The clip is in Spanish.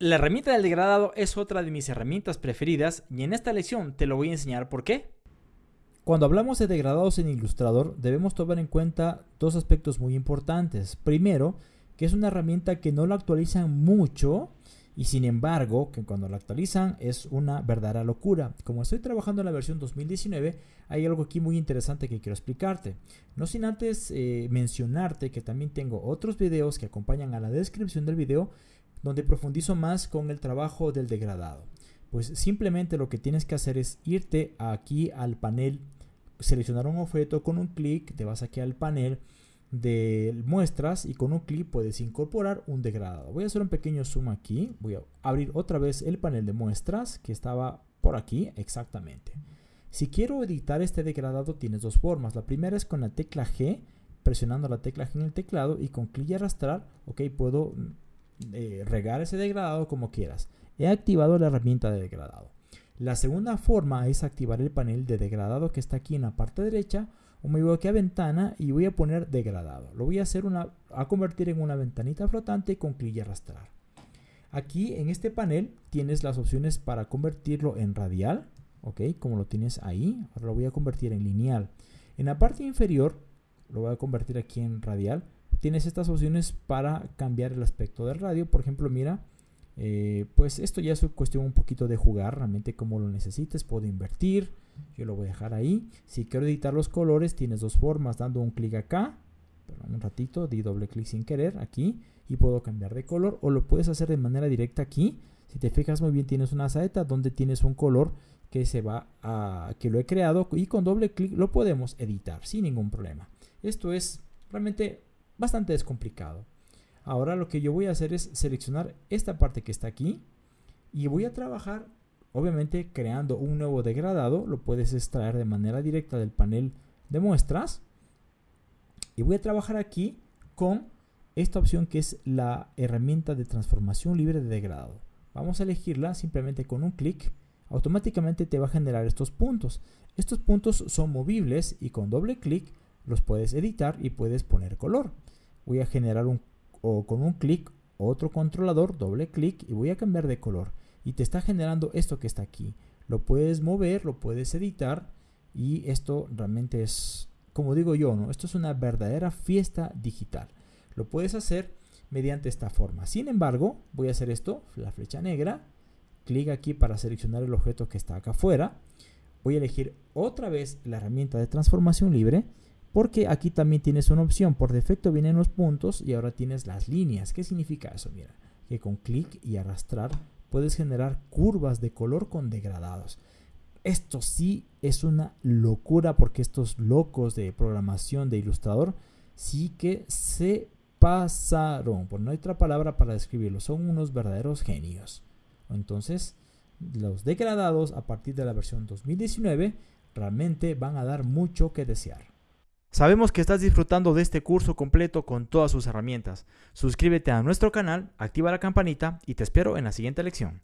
La herramienta del degradado es otra de mis herramientas preferidas y en esta lección te lo voy a enseñar por qué. Cuando hablamos de degradados en Illustrator debemos tomar en cuenta dos aspectos muy importantes. Primero, que es una herramienta que no la actualizan mucho y sin embargo, que cuando la actualizan es una verdadera locura. Como estoy trabajando en la versión 2019, hay algo aquí muy interesante que quiero explicarte. No sin antes eh, mencionarte que también tengo otros videos que acompañan a la descripción del video donde profundizo más con el trabajo del degradado. Pues simplemente lo que tienes que hacer es irte aquí al panel, seleccionar un objeto con un clic, te vas aquí al panel de muestras y con un clic puedes incorporar un degradado. Voy a hacer un pequeño zoom aquí, voy a abrir otra vez el panel de muestras que estaba por aquí exactamente. Si quiero editar este degradado tienes dos formas. La primera es con la tecla G, presionando la tecla G en el teclado y con clic y arrastrar, ok, puedo eh, regar ese degradado como quieras. He activado la herramienta de degradado. La segunda forma es activar el panel de degradado que está aquí en la parte derecha o me voy aquí a ventana y voy a poner degradado. Lo voy a hacer una, a convertir en una ventanita flotante con clic y arrastrar. Aquí en este panel tienes las opciones para convertirlo en radial, ok, como lo tienes ahí. Ahora lo voy a convertir en lineal. En la parte inferior lo voy a convertir aquí en radial tienes estas opciones para cambiar el aspecto del radio. Por ejemplo, mira, eh, pues esto ya es cuestión un poquito de jugar, realmente como lo necesites. Puedo invertir, yo lo voy a dejar ahí. Si quiero editar los colores, tienes dos formas, dando un clic acá, perdón, un ratito, di doble clic sin querer aquí y puedo cambiar de color o lo puedes hacer de manera directa aquí. Si te fijas muy bien, tienes una saeta donde tienes un color que se va a que lo he creado y con doble clic lo podemos editar sin ningún problema. Esto es realmente bastante descomplicado. Ahora lo que yo voy a hacer es seleccionar esta parte que está aquí y voy a trabajar obviamente creando un nuevo degradado. Lo puedes extraer de manera directa del panel de muestras. Y voy a trabajar aquí con esta opción que es la herramienta de transformación libre de degradado. Vamos a elegirla simplemente con un clic. Automáticamente te va a generar estos puntos. Estos puntos son movibles y con doble clic los puedes editar y puedes poner color voy a generar un, o con un clic otro controlador, doble clic y voy a cambiar de color. Y te está generando esto que está aquí. Lo puedes mover, lo puedes editar y esto realmente es, como digo yo, ¿no? esto es una verdadera fiesta digital. Lo puedes hacer mediante esta forma. Sin embargo, voy a hacer esto, la flecha negra, clic aquí para seleccionar el objeto que está acá afuera. Voy a elegir otra vez la herramienta de transformación libre porque aquí también tienes una opción. Por defecto vienen los puntos y ahora tienes las líneas. ¿Qué significa eso? Mira, que con clic y arrastrar puedes generar curvas de color con degradados. Esto sí es una locura porque estos locos de programación de ilustrador sí que se pasaron. Por no hay otra palabra para describirlo. Son unos verdaderos genios. Entonces, los degradados a partir de la versión 2019 realmente van a dar mucho que desear. Sabemos que estás disfrutando de este curso completo con todas sus herramientas. Suscríbete a nuestro canal, activa la campanita y te espero en la siguiente lección.